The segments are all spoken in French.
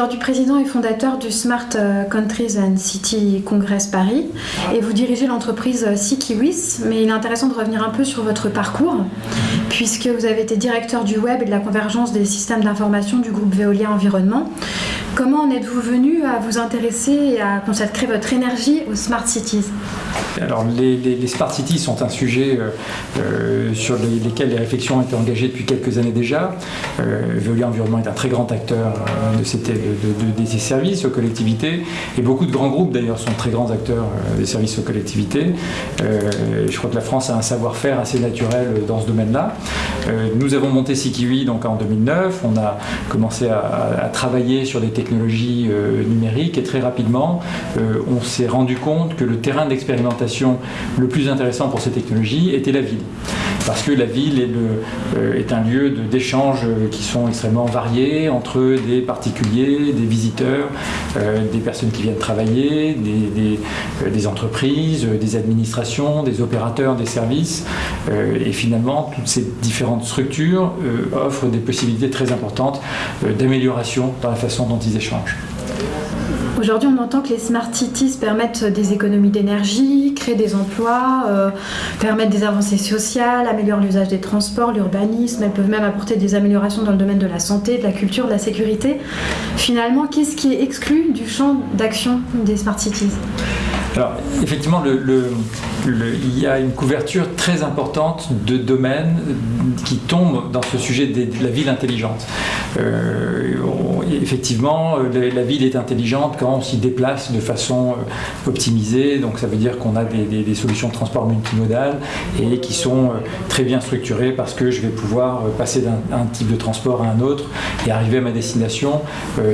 aujourd'hui président et fondateur du Smart euh, Countries and City Congress Paris et vous dirigez l'entreprise Sikiwis, mais il est intéressant de revenir un peu sur votre parcours puisque vous avez été directeur du web et de la convergence des systèmes d'information du groupe Veolia Environnement. Comment en êtes-vous venu à vous intéresser et à consacrer votre énergie aux Smart Cities? Alors les, Smart Cities sont un sujet euh, euh, sur lesquels les réflexions ont été engagées depuis quelques années déjà. Euh, Veolia Environnement est un très grand acteur de, ces, services aux collectivités et beaucoup de grands groupes d'ailleurs sont très grands acteurs des services aux collectivités. je crois que la France a un savoir-faire assez naturel dans ce domaine-là. nous avons monté Sikiwi donc en 2009, on a commencé à, à travailler sur des technologies numériques et très rapidement on s'est rendu compte que le terrain d'expérimentation le plus intéressant pour ces technologies était la ville. Parce que la ville est, euh, un lieu d'échanges qui sont extrêmement variés entre des particuliers, des visiteurs, euh, des personnes qui viennent travailler, des, des, euh, entreprises, des administrations, des opérateurs, des services. et finalement, toutes ces différentes structures offrent des possibilités très importantes d'amélioration dans la façon dont ils échangent. Aujourd'hui, on entend que les smart cities permettent des économies d'énergie, créent des emplois, euh, permettent des avancées sociales, améliorent l'usage des transports, l'urbanisme. Elles peuvent même apporter des améliorations dans le domaine de la santé, de la culture, de la sécurité. Finalement, qu'est-ce qui est exclu du champ d'action des smart cities? Alors, effectivement, il y a une couverture très importante de domaines qui tombent dans ce sujet de la ville intelligente. Euh, effectivement, la ville est intelligente quand on s'y déplace de façon euh, optimisée, donc ça veut dire qu'on a des, solutions de transport multimodales et qui sont euh, très bien structurées parce que je vais pouvoir passer d'un type de transport à un autre et arriver à ma destination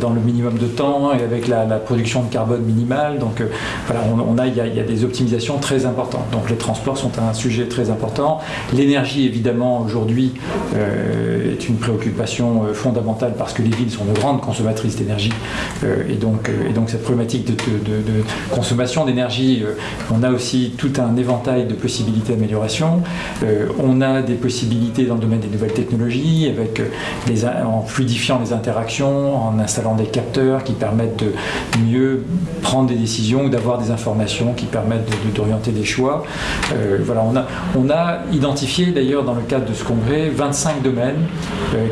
dans le minimum de temps et avec la, production de carbone minimale. Donc voilà, on, a, il, y a, des optimisations très importantes. Donc les transports sont un sujet très important. L'énergie, évidemment, aujourd'hui, est une préoccupation fondamentale parce que les villes sont de grandes consommatrices d'énergie euh, et, donc, euh, et donc cette problématique de, consommation d'énergie, euh, on a aussi tout un éventail de possibilités d'amélioration. on a des possibilités dans le domaine des nouvelles technologies avec en fluidifiant les interactions, en installant des capteurs qui permettent de mieux prendre des décisions ou d'avoir des informations qui permettent d'orienter des choix. voilà, on a, identifié d'ailleurs dans le cadre de ce congrès 25 domaines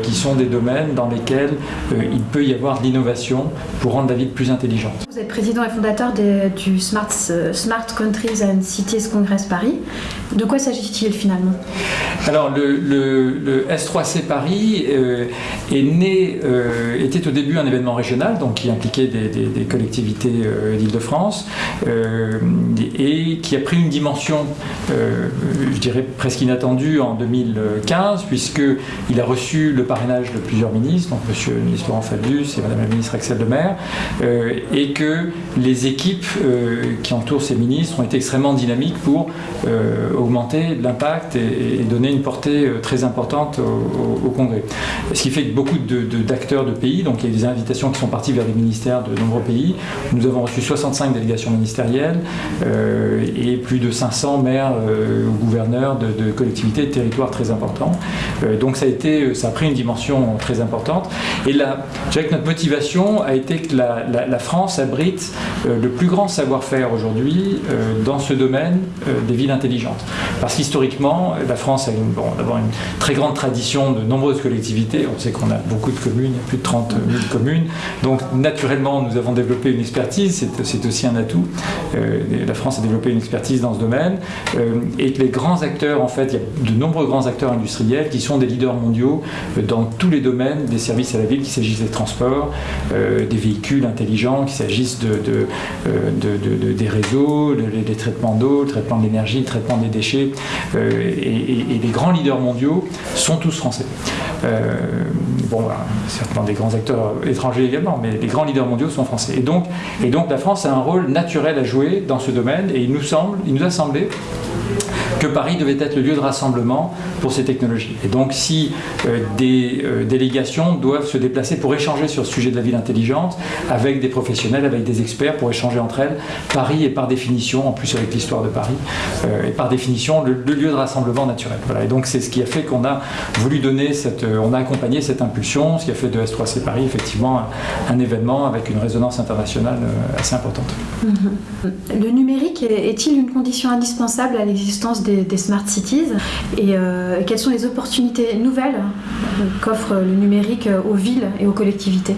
qui sont des domaines dans lesquels il peut y avoir de l'innovation pour rendre la ville plus intelligente. Vous êtes président et fondateur du Smart, euh, Smart Countries and Cities Congress Paris. De quoi s'agit-il finalement? Alors le, S3C Paris euh, est né, était au début un événement régional, donc qui impliquait des, collectivités d'Île-de-France et qui a pris une dimension, je dirais presque inattendue en 2015, puisqu'il a reçu le parrainage de plusieurs ministres donc Monsieur le ministre Laurent Fabius et Madame la ministre Axel Lemaire, euh, et que les équipes euh, qui entourent ces ministres ont été extrêmement dynamiques pour euh, augmenter l'impact et, donner une portée très importante au, Congrès. Ce qui fait que beaucoup d'acteurs de, pays, donc il y a des invitations qui sont parties vers des ministères de nombreux pays. Nous avons reçu 65 délégations ministérielles et plus de 500 maires ou gouverneurs de, collectivités et de territoires très importants. donc ça a, ça a pris une dimension très importante et là, je dirais que notre motivation a été que la, France abrite euh, le plus grand savoir-faire aujourd'hui euh, dans ce domaine euh, des villes intelligentes. Parce qu'historiquement, la France a une, d'abord une très grande tradition de nombreuses collectivités. On sait qu'on a beaucoup de communes, plus de 30 000 communes. Donc naturellement, nous avons développé une expertise, c'est aussi un atout. la France a développé une expertise dans ce domaine. et que les grands acteurs, en fait, il y a de nombreux grands acteurs industriels qui sont des leaders mondiaux dans tous les domaines des services à la ville, qu'il s'agisse des transports, euh, des véhicules intelligents, qu'il s'agisse euh, des réseaux, des traitements d'eau, le traitement de l'énergie, le traitement des déchets. Euh, et, les grands leaders mondiaux sont tous français. bon, certainement des grands acteurs étrangers également, mais les grands leaders mondiaux sont français. Et donc, et donc la France a un rôle naturel à jouer dans ce domaine et il nous, semble, il nous a semblé que Paris devait être le lieu de rassemblement pour ces technologies. Et donc si des délégations doivent se déplacer pour échanger sur ce sujet de la ville intelligente avec des professionnels, avec des experts, pour échanger entre elles, Paris est par définition, en plus avec l'histoire de Paris, est par définition le, lieu de rassemblement naturel. Voilà. Et donc c'est ce qui a fait qu'on a voulu donner on a accompagné cette impulsion, ce qui a fait de S3C Paris effectivement un, événement avec une résonance internationale euh, assez importante. Mhm. Le numérique est-il une condition indispensable à l'existence smart cities. Et euh, quelles sont les opportunités nouvelles qu'offre le numérique aux villes et aux collectivités?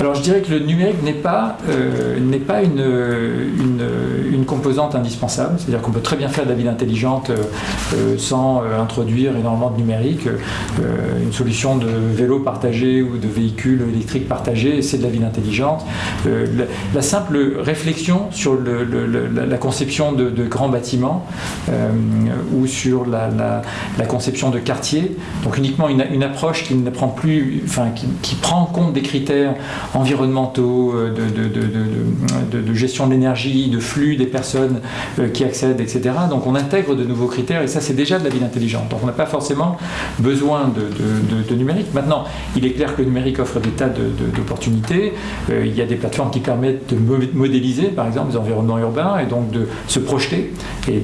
Alors je dirais que le numérique n'est pas, euh, pas une, une, composante indispensable, c'est-à-dire qu'on peut très bien faire de la ville intelligente euh, euh, sans introduire énormément de numérique. une solution de vélo partagé ou de véhicule électrique partagé, c'est de la ville intelligente. La, simple réflexion sur la, conception de, grands bâtiments ou sur la, conception de quartiers, donc uniquement une, une approche qui ne prend plus, enfin qui, qui prend en compte des critères environnementaux, euh, de, gestion de l'énergie, de flux des personnes euh, qui accèdent, etc. Donc on intègre de nouveaux critères et ça c'est déjà de la ville intelligente. Donc on n'a pas forcément besoin de, numérique. Maintenant, il est clair que le numérique offre des tas d'opportunités. Euh, il y a des plateformes qui permettent de modéliser par exemple les environnements urbains et donc de se projeter et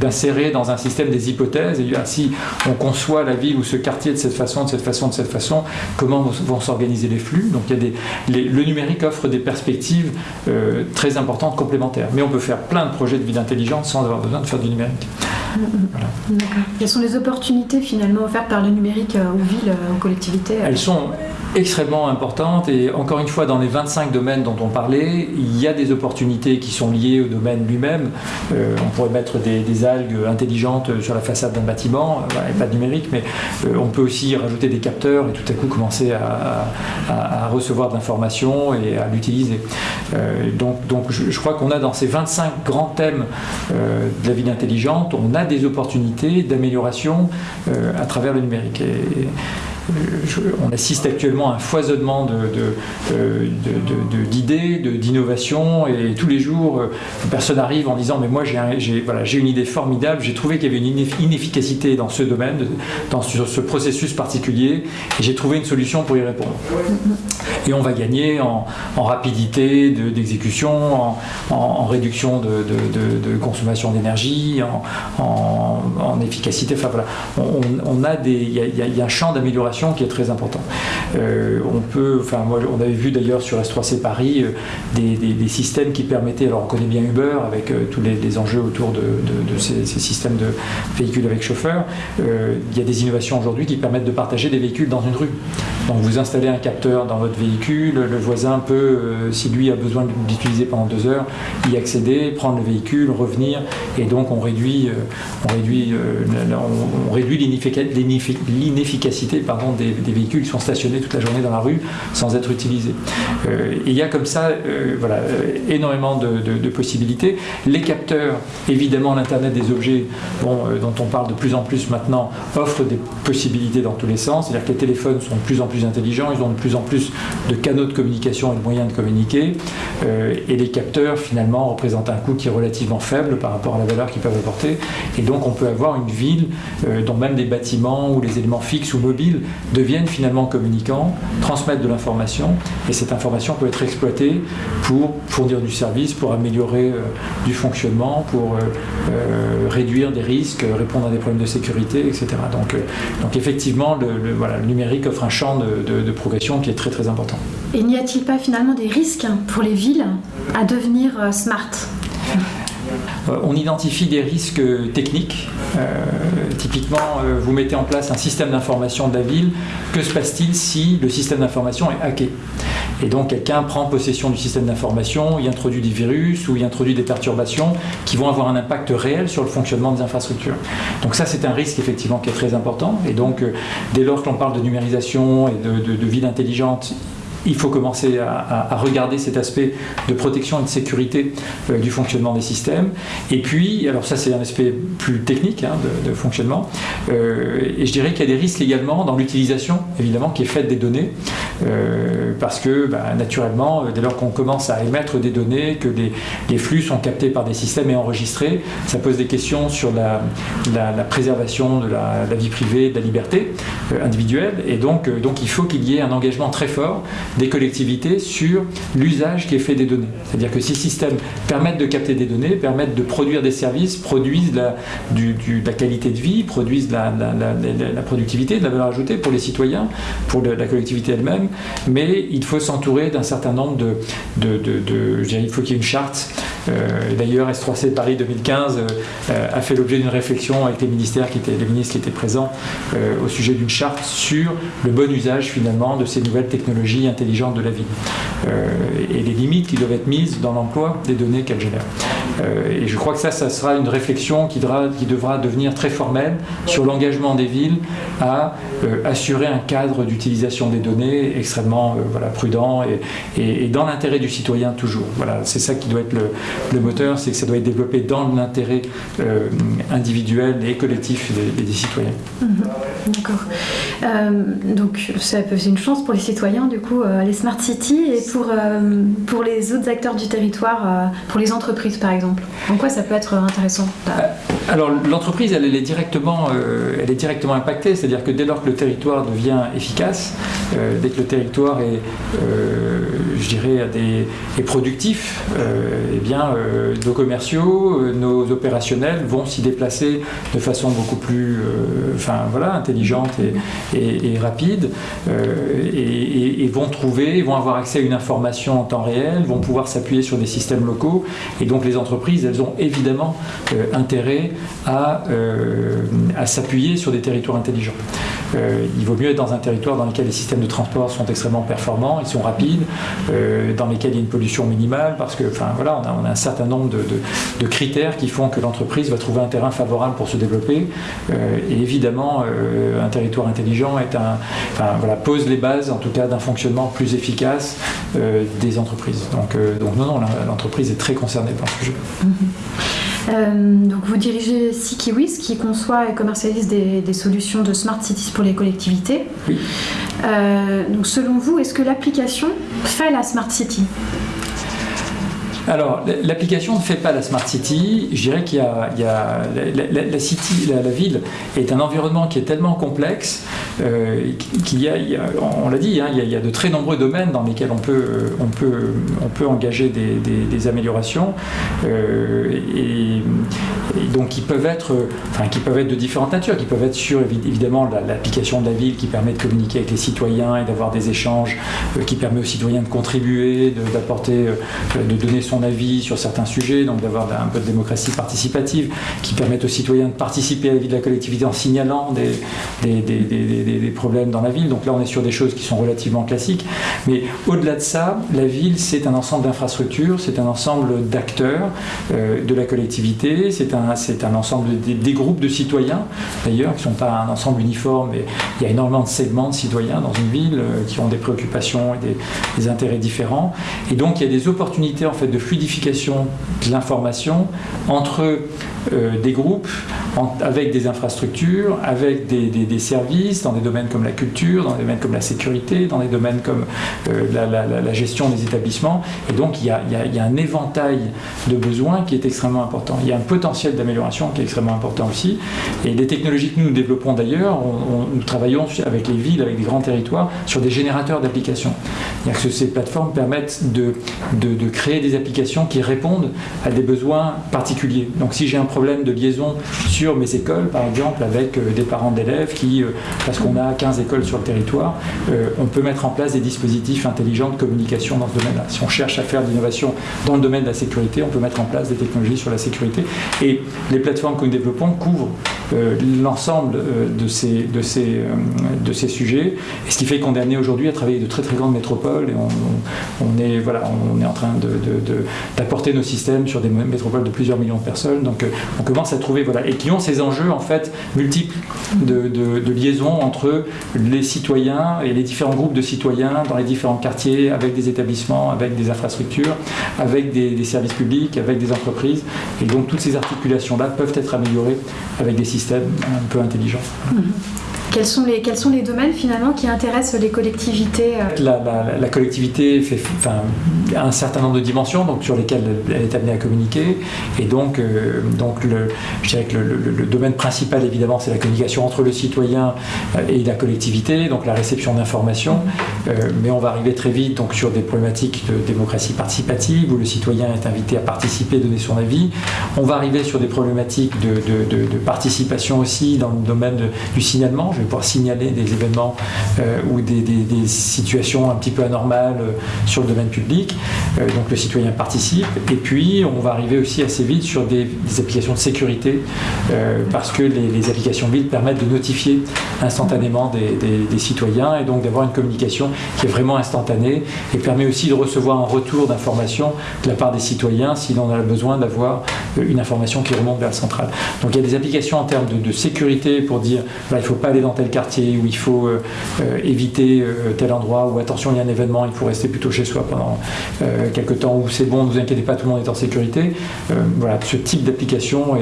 d'insérer dans un système des hypothèses. Et si on conçoit la ville ou ce quartier de cette façon, de cette façon, de cette façon, comment vont organiser les flux. Donc il y a des, le numérique offre des perspectives euh, très importantes complémentaires. Mais on peut faire plein de projets de ville intelligente sans avoir besoin de faire du numérique. Quelles sont les opportunités finalement offertes par le numérique euh, aux villes, euh, aux collectivités Elles sont extrêmement importante et encore une fois dans les 25 domaines dont on parlait, il y a des opportunités qui sont liées au domaine lui-même. Euh, on pourrait mettre des, algues intelligentes sur la façade d'un bâtiment, et pas de numérique, mais euh, on peut aussi rajouter des capteurs et tout à coup commencer à, recevoir de l'information et à l'utiliser. Euh, donc, donc je, crois qu'on a dans ces 25 grands thèmes de la ville intelligente, on a des opportunités d'amélioration à travers le numérique. On assiste actuellement à un foisonnement d'idées, de, d'innovations, et tous les jours, euh, une personne arrive en disant Mais moi, j'ai une idée formidable, j'ai trouvé qu'il y avait une inefficacité dans ce domaine, dans ce processus particulier, et j'ai trouvé une solution pour y répondre. Et on va gagner en, rapidité d'exécution, en, réduction de, consommation d'énergie, en, efficacité. Enfin voilà, on, a des, il y, a un champ d'amélioration qui est très important. Euh, on peut, enfin moi, on avait vu d'ailleurs sur S3C Paris euh, des, systèmes qui permettaient, alors on connaît bien Uber avec euh, tous les, enjeux autour de, ces, systèmes de véhicules avec chauffeur. il y a des innovations aujourd'hui qui permettent de partager des véhicules dans une rue. Donc vous installez un capteur dans votre véhicule, le voisin peut, si lui a besoin d'utiliser pendant deux heures, y accéder, prendre le véhicule, revenir, et donc on réduit, on réduit, on réduit l'inefficacité des, véhicules qui sont stationnés toute la journée dans la rue sans être utilisés. Euh, il y a comme ça euh, voilà, euh, énormément de, possibilités. Les capteurs, évidemment l'Internet des objets, bon, dont on parle de plus en plus maintenant, offrent des possibilités dans tous les sens. C'est-à-dire que les téléphones sont de plus en plus intelligents, ils ont de plus en plus de canaux de communication et de moyens de communiquer. et les capteurs, finalement, représentent un coût qui est relativement faible par rapport à la valeur qu'ils peuvent apporter. Et donc on peut avoir une ville dont même des bâtiments ou les éléments fixes ou mobiles deviennent finalement communicants, transmettent de l'information, et cette information peut être exploitée pour fournir du service, pour améliorer euh, du fonctionnement, pour euh, euh, réduire des risques, répondre à des problèmes de sécurité, etc. Donc, donc effectivement, le, numérique offre un champ de, de progression qui est très très important. Et n'y a-t-il pas finalement des risques pour les villes à devenir smart? euh, on identifie des risques techniques. Euh, typiquement, euh, vous mettez en place un système d'information de la ville. Que se passe-t-il si le système d'information est hacké? Et donc quelqu'un prend possession du système d'information, y introduit des virus ou y introduit des perturbations qui vont avoir un impact réel sur le fonctionnement des infrastructures. Donc ça c'est un risque effectivement qui est très important et donc dès lors que l'on parle de numérisation et de, de ville intelligente, il faut commencer à, regarder cet aspect de protection et de sécurité du fonctionnement des systèmes. Et puis, alors ça c'est un aspect plus technique hein, de, fonctionnement, et je dirais qu'il y a des risques également dans l'utilisation, évidemment, qui est faite des données, parce que bah, naturellement, dès lors qu'on commence à émettre des données, que les, flux sont captés par des systèmes et enregistrés, ça pose des questions sur la, préservation de la, vie privée, de la liberté euh, individuelle, et donc, euh, donc il faut qu'il y ait un engagement très fort des collectivités sur l'usage qui est fait des données. C'est-à-dire que ces systèmes permettent de capter des données, permettent de produire des services, produisent la, du, la qualité de vie, produisent la, la, productivité, de la valeur ajoutée pour les citoyens, pour la collectivité elle-même, mais il faut s'entourer d'un certain nombre de, de, de, il faut qu'il y ait une charte. Euh, d'ailleurs, S3C Paris 2015 euh, a fait l'objet d'une réflexion avec les ministères les ministres qui étaient présents euh, au sujet d'une charte sur le bon usage finalement de ces nouvelles technologies intelligentes de la ville et les limites qui doivent être mises dans l'emploi des données qu'elles génèrent. Et je crois que ça, ça sera une réflexion qui devra, devenir très formelle sur l'engagement des villes à assurer un cadre d'utilisation des données extrêmement voilà, prudent et, dans l'intérêt du citoyen toujours. Voilà, c'est ça qui doit être le, moteur, c'est que ça doit être développé dans l'intérêt euh, individuel et collectif des, citoyens. Mhm. D'accord. Euh, donc ça peut être une chance pour les citoyens, du coup, euh, les smart cities et pour, pour les autres acteurs du territoire, pour les entreprises par exemple. En quoi ça peut être intéressant Alors l'entreprise, elle, est directement, elle est directement impactée, c'est-à-dire que dès lors que le territoire devient efficace, dès que le territoire est, je dirais, est productif, eh bien, euh, nos commerciaux, euh, nos opérationnels vont s'y déplacer de façon beaucoup plus euh, enfin, voilà, intelligente et, rapide et, vont trouver, vont avoir accès à une information en temps réel, vont pouvoir s'appuyer sur des systèmes locaux. Et donc les entreprises, elles ont évidemment intérêt à, à s'appuyer sur des territoires intelligents. il vaut mieux être dans un territoire dans lequel les systèmes de transport sont extrêmement performants, ils sont rapides, dans lesquels il y a une pollution minimale, parce que, enfin voilà, on a, un certain nombre de, critères qui font que l'entreprise va trouver un terrain favorable pour se développer. Euh, et évidemment, euh, un territoire intelligent pose les bases, en tout cas, d'un fonctionnement plus efficace euh, des entreprises. Donc, donc non, non, l'entreprise est très concernée par ce sujet. Donc vous dirigez SeaKiwis qui conçoit et commercialise des, solutions de smart cities pour les collectivités. Oui. donc selon vous, est-ce que l'application fait la smart city? Alors, l'application ne fait pas la Smart City. Je dirais qu'il y a, la, ville est un environnement qui est tellement complexe euh, qu'il y, a, on l'a dit, hein, il, y a, de très nombreux domaines dans lesquels on peut, on peut, on peut engager des, améliorations. Euh, et, donc, qui peuvent être, enfin, qui peuvent être de différentes natures, qui peuvent être sur évidemment l'application de la ville qui permet de communiquer avec les citoyens et d'avoir des échanges, euh, qui permet aux citoyens de contribuer, d'apporter, de, donner son avis sur certains sujets, donc d'avoir un peu de démocratie participative qui permet aux citoyens de participer à la vie de la collectivité en signalant des, des, problèmes dans la ville. Donc là, on est sur des choses qui sont relativement classiques. Mais au-delà de ça, la ville, c'est un ensemble d'infrastructures, c'est un ensemble d'acteurs euh, de la collectivité, c'est un, un ensemble des, groupes de citoyens, d'ailleurs, qui ne sont pas un ensemble uniforme, mais il y a énormément de segments de citoyens dans une ville euh, qui ont des préoccupations et des, intérêts différents. Et donc, il y a des opportunités en fait de fluidification de l'information entre euh, des groupes, avec des infrastructures, avec des, services dans des domaines comme la culture, dans des domaines comme la sécurité, dans des domaines comme euh, la, gestion des établissements. Et donc il y, a, un éventail de besoins qui est extrêmement important. Il y a un potentiel d'amélioration qui est extrêmement important aussi. Et les technologies que nous, développons d'ailleurs, nous travaillons avec les villes, avec des grands territoires, sur des générateurs d'applications. Que ces plateformes permettent de, de, de créer des applications qui répondent à des besoins particuliers. Donc si j'ai un problème de liaison sur mes écoles, par exemple, avec euh, des parents d'élèves qui, euh, parce qu'on a 15 écoles sur le territoire, euh, on peut mettre en place des dispositifs intelligents de communication dans ce domaine-là. Si on cherche à faire de l'innovation dans le domaine de la sécurité, on peut mettre en place des technologies sur la sécurité. Et les plateformes que nous développons couvrent l'ensemble de, ces, de, ces, de ces sujets. Et ce qui fait qu'on est amené aujourd'hui à travailler de très très grandes métropoles et on, est, voilà, on est en train d'apporter nos systèmes sur des métropoles de plusieurs millions de personnes. Donc on commence à trouver, voilà, et qui ont ces enjeux en fait multiples de, liaison entre les citoyens et les différents groupes de citoyens dans les différents quartiers, avec des établissements, avec des infrastructures, avec des, services publics, avec des entreprises. Et donc toutes ces articulations-là peuvent être améliorées avec des systèmes un peu intelligents. Mhm. Quels sont, les, domaines finalement qui intéressent les collectivités euh? La, collectivité fait, un certain nombre de dimensions donc, sur lesquelles elle est amenée à communiquer. Et donc, euh, le, je dirais que le, domaine principal, évidemment, c'est la communication entre le citoyen euh, et la collectivité, donc la réception d'informations. mais on va arriver très vite sur des problématiques de démocratie participative où le citoyen est invité à participer, donner son avis. On va arriver sur des problématiques de, participation aussi dans le domaine du signalement vais pouvoir signaler des événements euh, ou des, situations un petit peu anormales euh, sur le domaine public. Euh, donc le citoyen participe. Et puis on va arriver aussi assez vite sur des, applications de sécurité parce que les, applications build permettent de notifier instantanément des, citoyens et donc d'avoir une communication qui est vraiment instantanée et permet aussi de recevoir un retour d'information de la part des citoyens si l'on a besoin d'avoir une information qui remonte vers la centrale. Donc il y a des applications en termes de, sécurité pour dire il ne faut pas aller dans tel quartier, où il faut euh, euh, éviter euh, tel endroit, ou attention, il y a un événement, il faut rester plutôt chez soi pendant quelques temps, où c'est bon, ne vous inquiétez pas, tout le monde est en sécurité. voilà, ce type d'application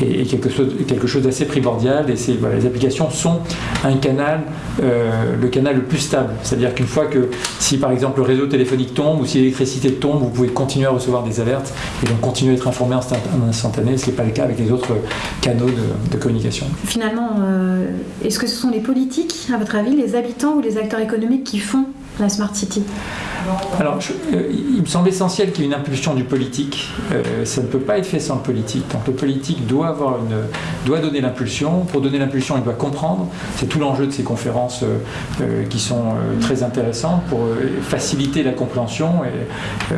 est, quelque chose, quelque chose d'assez primordial, et voilà, les applications sont un canal, le canal le plus stable. C'est-à-dire qu'une fois que, si par exemple le réseau téléphonique tombe, ou si l'électricité tombe, vous pouvez continuer à recevoir des alertes, et donc continuer à être informé en instantané, ce qui n'est pas le cas avec les autres canaux de, de communication. Finalement, est-ce que ce sont les politiques, à votre avis, les habitants ou les acteurs économiques qui font la Smart City? Alors, euh, il me semble essentiel qu'il y ait une impulsion du politique. Euh, ça ne peut pas être fait sans le politique. Donc, le politique doit, avoir une, doit donner l'impulsion. Pour donner l'impulsion, il doit comprendre. C'est tout l'enjeu de ces conférences euh, qui sont très intéressantes pour faciliter la compréhension. Et,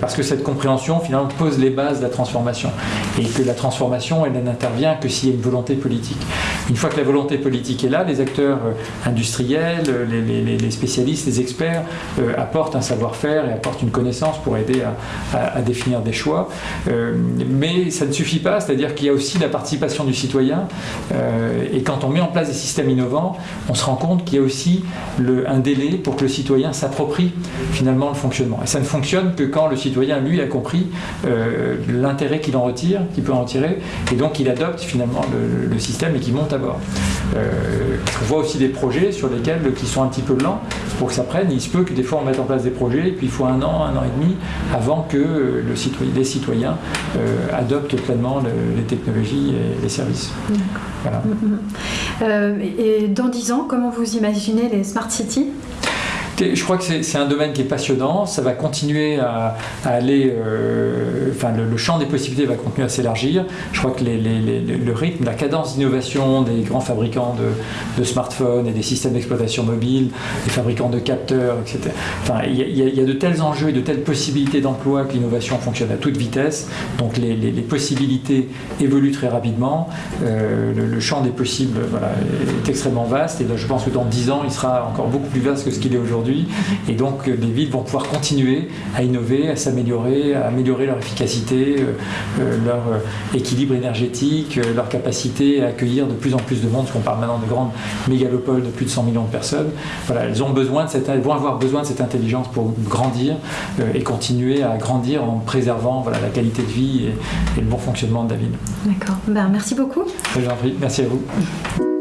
parce que cette compréhension, finalement, pose les bases de la transformation. Et que la transformation, elle n'intervient que s'il y a une volonté politique. Une fois que la volonté politique est là, les acteurs industriels, les, spécialistes, les experts, apporte un savoir-faire et apporte une connaissance pour aider à, définir des choix. Euh, mais ça ne suffit pas, c'est-à-dire qu'il y a aussi la participation du citoyen. Euh, et quand on met en place des systèmes innovants, on se rend compte qu'il y a aussi un délai pour que le citoyen s'approprie finalement le fonctionnement. Et ça ne fonctionne que quand le citoyen, lui, a compris l'intérêt qu'il en retire, qu'il peut en retirer, et donc il adopte finalement le, système et qu'il monte à bord. on voit aussi des projets sur lesquels qui sont un petit peu lents pour que ça prenne il se peut que des fois on mette en place des projets et puis il faut un an, un an et demi avant que le citoyen, les citoyens euh, adoptent pleinement les technologies et les services. Voilà. Mm, mm. Euh, et dans dix ans, comment vous imaginez les smart cities? Je crois que c'est un domaine qui est passionnant, ça va continuer à, aller, euh, enfin le, champ des possibilités va continuer à s'élargir. Je crois que le rythme, la cadence d'innovation des grands fabricants de, smartphones et des systèmes d'exploitation mobile, des fabricants de capteurs, etc. Enfin, il y, a de tels enjeux et de telles possibilités d'emploi que l'innovation fonctionne à toute vitesse. Donc les, possibilités évoluent très rapidement. Euh, le, champ des possibles est extrêmement vaste et là, je pense que dans 10 ans, il sera encore beaucoup plus vaste que ce qu'il est aujourd'hui. Et donc les villes vont pouvoir continuer à innover, à s'améliorer, à améliorer leur efficacité, euh, euh, leur euh, équilibre énergétique, leur capacité à accueillir de plus en plus de monde, parce qu'on parle maintenant de grandes mégalopoles de plus de 100 millions de personnes. Voilà, elles, ont besoin de cette, elles vont avoir besoin de cette intelligence pour grandir et continuer à grandir en préservant voilà, la qualité de vie et, le bon fonctionnement de la ville. D'accord. Ben, merci beaucoup. Merci à vous.